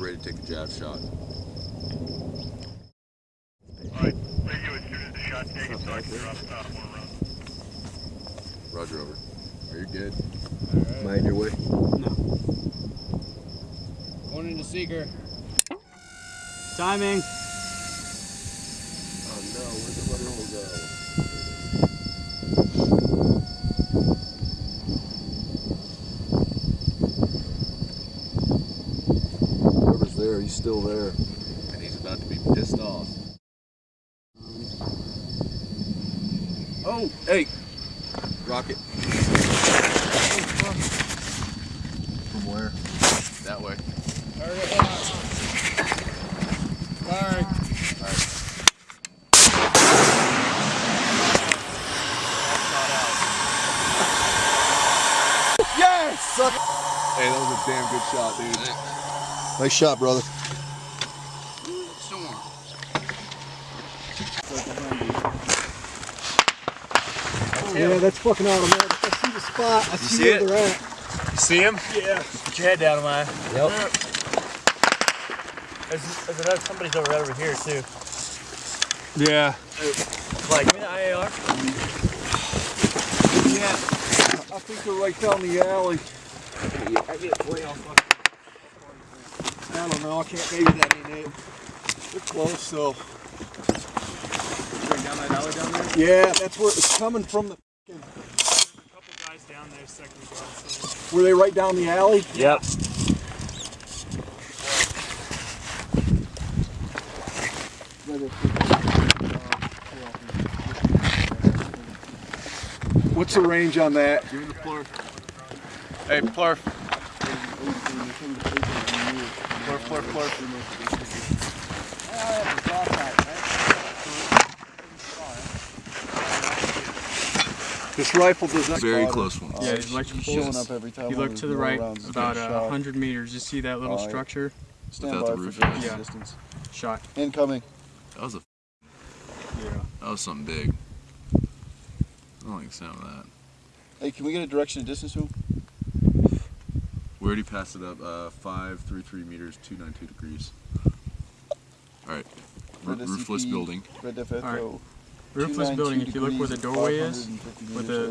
ready to take a jab shot. Alright, radio as soon as the shot's taken so I can drop uh, more rounds. Roger over. Are you good? Mind your way. No. Going into seeker. Timing. Oh no, where'd the rudder hole go? Whoever's there, he's still there. And he's about to be pissed off. Oh, hey! Rocket. From where? That way. Sorry. Yes! Hey, that was a damn good shot, dude. Nice shot, brother. Yeah, that's fucking automatic. I see the spot. I see, see where they're at. You See him? Yeah. Put your head down, am I? Yep. There's, there's another, somebody's over right over here too. Yeah. Like, give me the IAR. Yeah. I think they're right down the alley. I get way off. I don't know. I can't. Maybe that ain't it. They're close though. Right down that alley down there. Yeah, that's where it's coming from. The A couple guys down there second ago. So. were they right down the alley? Yep. What's the range on that? Give me the plurf. Hey, Plurf. Plurf, plurf, plurf. Uh, This rifle does not. Very close one. Yeah, these electric poles. up every time. You look to the right about uh, 100 meters. You see that little Alright. structure? Stand Without by the roof. direct Yeah. distance. Shot. Incoming. That was a. Yeah. That was something big. I don't like the sound of that. Hey, can we get a direction of distance to him? We already passed it up. Uh, five three three meters, two nine two degrees. All right. R- roofless SCP. building. Red Def Echo. Roofless building. If you look where the doorway is, 550 with meters the-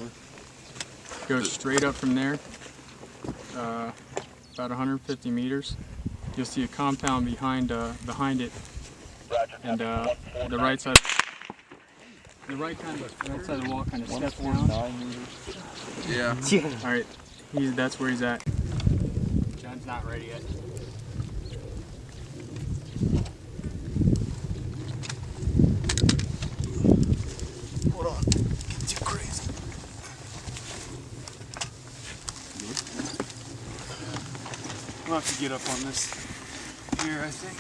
over. go straight up from there, uh, about 150 meters. You'll see a compound behind uh, behind it, and uh, the right side. The right kind of right side of the wall kind of steps down. 149 meters. Yeah. All right, he's that's where he's at. John's not ready yet. We'll have to get up on this here, I think.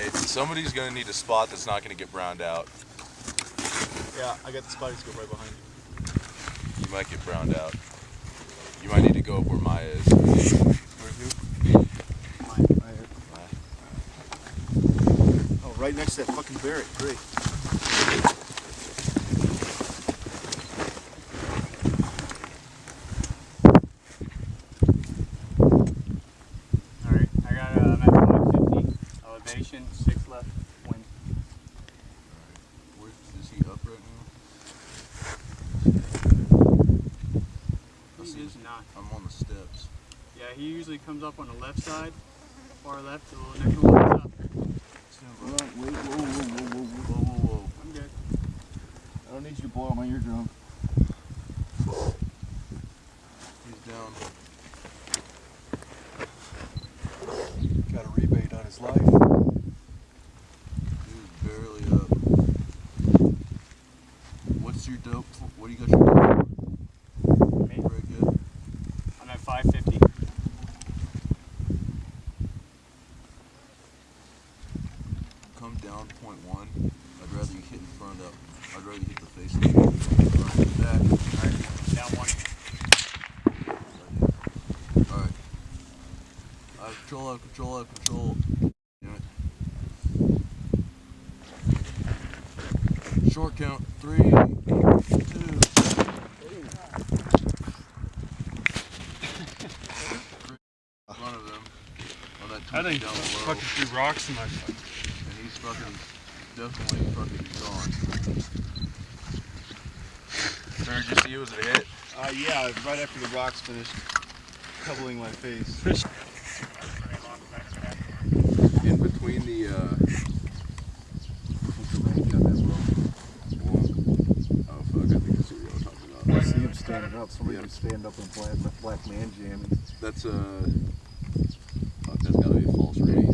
Hey, somebody's gonna need a spot that's not gonna get browned out. Yeah, I got the spotty scope right behind you. You might get browned out. You might need to go up where Maya is. Where who? Oh, right next to that fucking barrack. Great. All right, I got uh, I'm at 550 elevation, six left wind. Where, is he up right now? I He see is not. I'm on the steps. Yeah, he usually comes up on the left side, far left, a little next one up. Hold on. Wait, whoa, whoa, whoa, whoa, whoa. Whoa, whoa, whoa. I'm good. I don't need you to blow out my eardrum. He's down. Got a rebate on his life. Dude, barely up. What's your dope? for- What do you got your for? Me? Very good. I'm at 550. Come down point one. I'd rather you hit in front of. I'd rather you hit the face of the front. Back. Down one. Alright. Control out, control out, control. Short count. Three, two. Run I think fucking threw rocks in my fucking. and he's fucking definitely fucking gone. Sir, did you see it was a hit? Uh, yeah, right after the rocks finished coupling my face. In between the, uh, what's the range on that bro? One. Oh fuck, I think I see what you're talking I about. see him standing up. Somebody Yeah. can stand up and play black, black man jamming. That's uh, fuck, that's gotta be a false reading.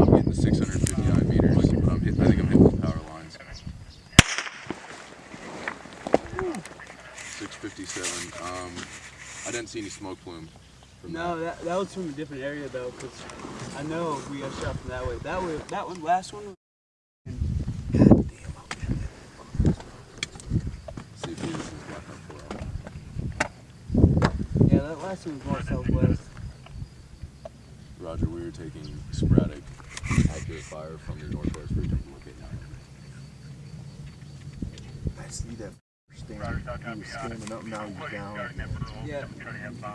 I'm hitting 659 meters, but I'm hit, I think I'm hitting the power lines. 657. Um, I didn't see any smoke plume. No, that. that, that was from a different area though, because I know we got shot from that way. That way, that one, last one. was- See if this is got that for Yeah, that last one was more southwest. Roger, we were taking sporadic accurate fire from the northwest region. Looking now. I see that standing. He was standing up, now he's down. Yeah,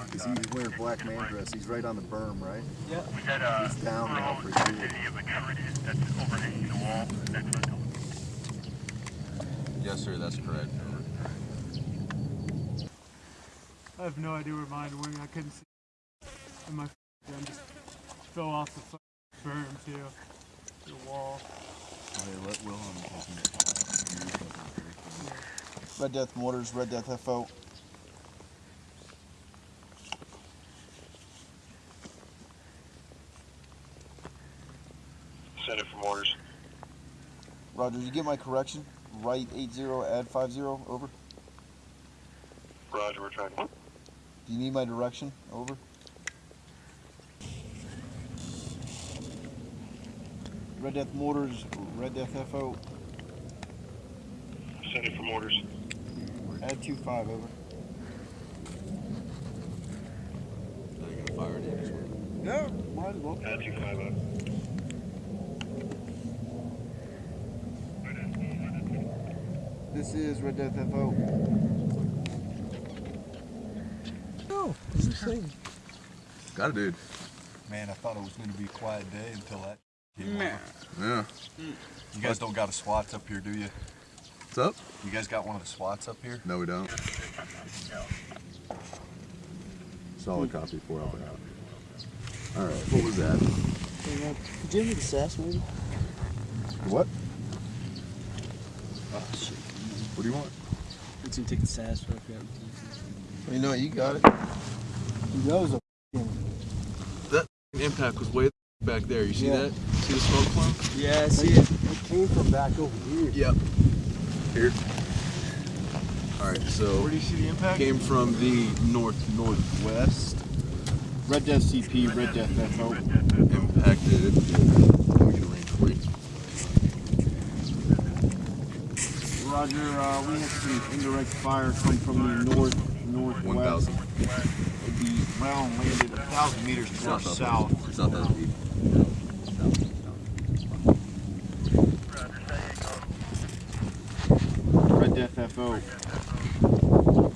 Because he was wearing black man dress. He's right on the berm, right? yeah. We had a He's down now for sure. city of a turret that's overhanging the wall next to the Yes, sir. That's correct. I have no idea where mine went. I couldn't see. And my gun just fell off the berm too. The wall. Oh, okay, let Will on Red Death Mortars, Red Death FO. Send it from mortars. Roger, did you get my correction? Right 80, add 50, over. Roger, we're trying. Do you need my direction? Over. Red Death Mortars, Red Death FO, Send it from orders. Add 25, over. Are you gonna fire it in? Just work. Yeah, might as well. Add two five over. This is Red Death FO. Got it, dude. Man, I thought it was going to be a quiet day until that came Man. Yeah. You guys don't got a SWATs up here, do you? What's up? You guys got one of the SWATs up here? No, we don't. Solid copy. Four Alpha out. All right. What was that? Could you give the sass maybe? What? Oh shit. What do you want? It's gonna take the sass for yeah. You know, you got it. That was a Impact was way back there. You see Yeah. that? See the smoke plume? Yeah, I see it. It came from back over here. Yep. Here. All right. So Where do you see the impact? came from the north northwest. Red Death CP, Red Death FO. Impacted. Let me get a range for you. Roger, uh, we had some indirect fire come from the north, northwest. One thousand. It'd be, well, landed a thousand meters more south. It's not that deep. FO.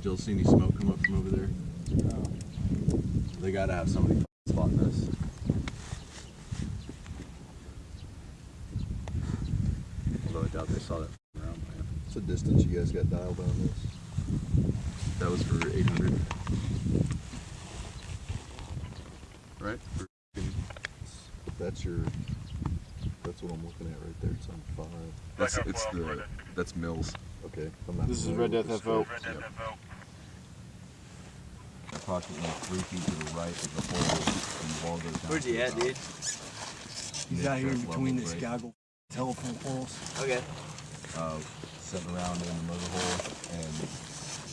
Still see any smoke come up from over there? They gotta have somebody spotting this. Although I doubt they saw that around plan. What's the distance you guys got dialed on this? That was for 800. Right? For- That's your. That's what I'm looking at right there. It's on five. That's it's the that's mils. Okay. I'm This is Red Death FO. scope. Red approximately three feet to the right of the hole, and the wall goes down. Where's he at, dude? He's out here in between this grade. goggle telephone poles. Okay. Uh, sitting around in the motor hole, and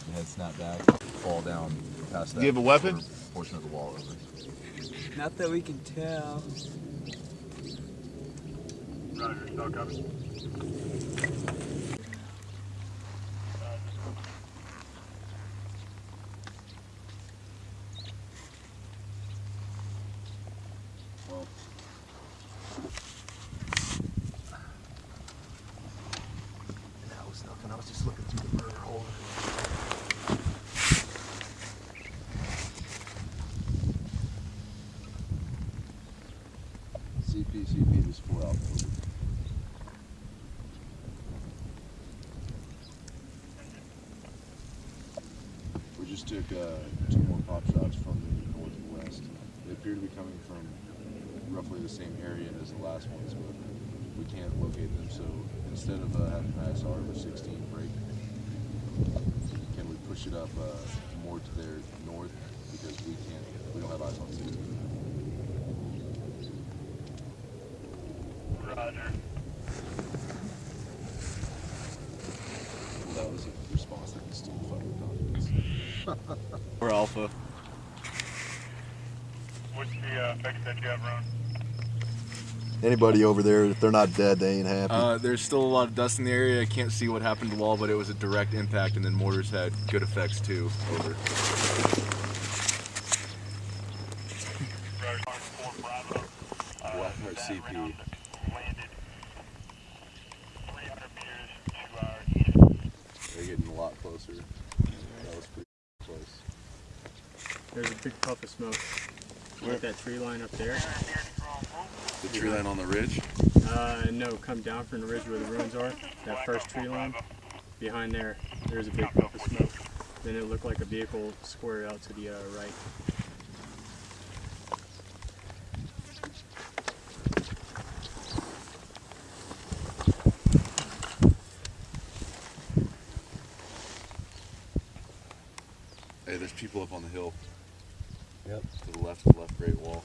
the head snap back, fall down past that. Do you have a weapon? Portion of the wall over. Not that we can tell. Roger, still coming. That was nothing. I was just looking through the burner hole. We just took uh, two more pop shots from the north and west. They appear to be coming from roughly the same area as the last ones, but we can't locate them. So instead of uh, having an ISR of a 16 break, can we push it up uh, more to their north because we can't, we don't have eyes on 16. Roger. Well, that was a response that can still fuck with confidence. We're Alpha. What's the uh, fix that you have, Ron? Anybody over there, if they're not dead, they ain't happy. Uh, there's still a lot of dust in the area. I can't see what happened to the wall, but it was a direct impact, and then mortars had good effects too. Over. Roger. Four Bravo. Uh, Blackheart that CP. round Landed 300 meters to our east. They're getting a lot closer. That was pretty close. There's a big puff of smoke. Where that tree line up there? The tree line on the ridge? Uh, no, come down from the ridge where the ruins are. That first tree line. Behind there, there's a big puff of smoke. Then it looked like a vehicle square out to the uh, right. Hey, there's people up on the hill. Yep. To the left the left great wall.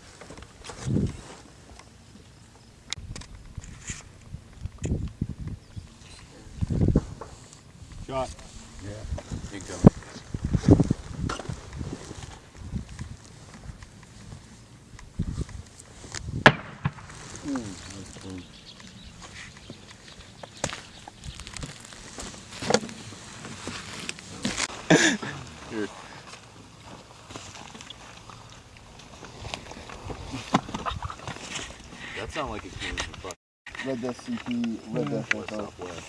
Shot. Incoming. That sounded like it came from fuck Red Death CP, Red Death west FR. southwest.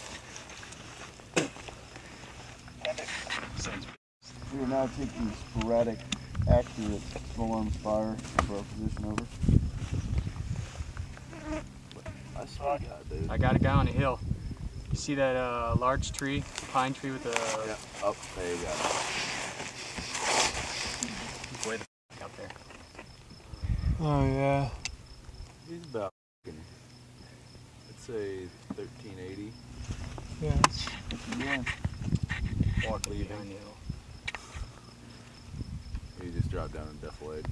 We will now take the sporadic, accurate small arms fire for our position over. I swear to God, dude. I got a guy on the hill. You see that uh, large tree, pine tree with the Yeah, up there you go. way the f- up there? Oh yeah. He's about, fucking, I'd say 1380. Yeah. Yeah. Walk leaving. Behind the hill. He just dropped down and deflated.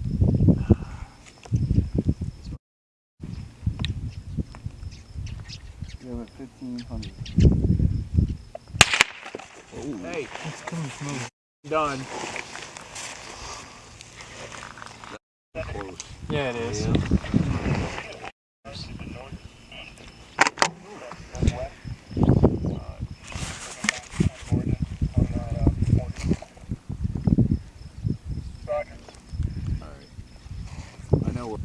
We have at 1500. Hey, it's coming from Done. Close. Yeah, it is. Alright. I know where.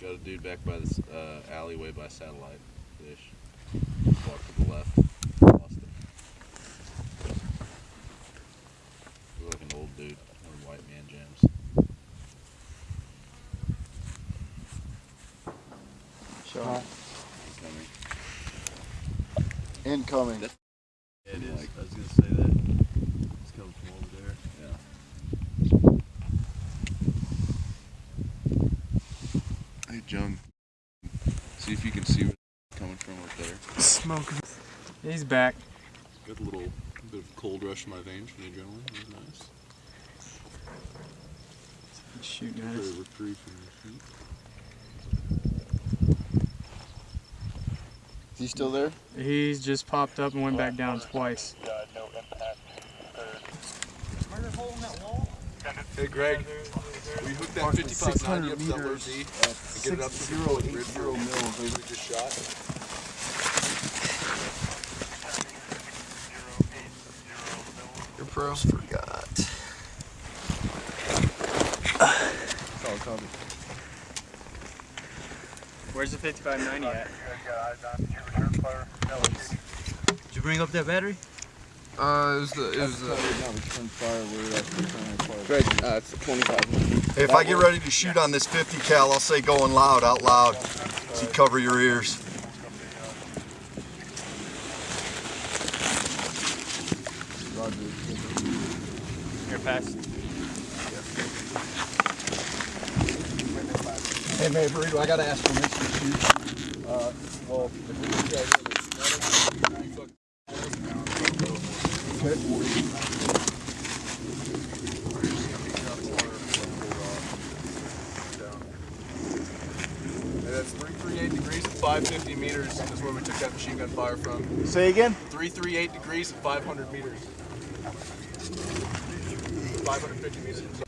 Got a dude back by this uh, alleyway by satellite dish. Walk to the left. Lost him. Look like an old dude. One white man jams. Shot. Incoming. Incoming. That's- Yeah, it is. Like- I was gonna say that. It's coming from over there. Yeah. Hey, Jung. See if you can see where it's coming from up there. Smoke. He's back. Got a little bit of cold rush in my veins from the adrenaline. That was nice. He's shooting Bit at us. of reprieve from your feet. Is he still there? He's just popped up and went back down twice. Oh, Uh, no impact. Hey Greg, we hooked that 5590 up to that low Z and get it up to the full grid for mils we just shot. Your pro. Forgot. Solid copy. Where's the 5590 at? Did you bring up that battery? Uh, it was the, it was the, Now return fire. We're at return fire. Greg, uh, it's 25. If I get ready to shoot on this 50 cal, I'll say going loud, out loud. So you cover your ears. Here, pass. Hey, Mayor Burrito, I gotta ask permission to shoot. uh, well, if we look that's 338 degrees at 550 meters is where we took that machine gun fire from. Say again. 338 degrees at 500 meters. 550 meters.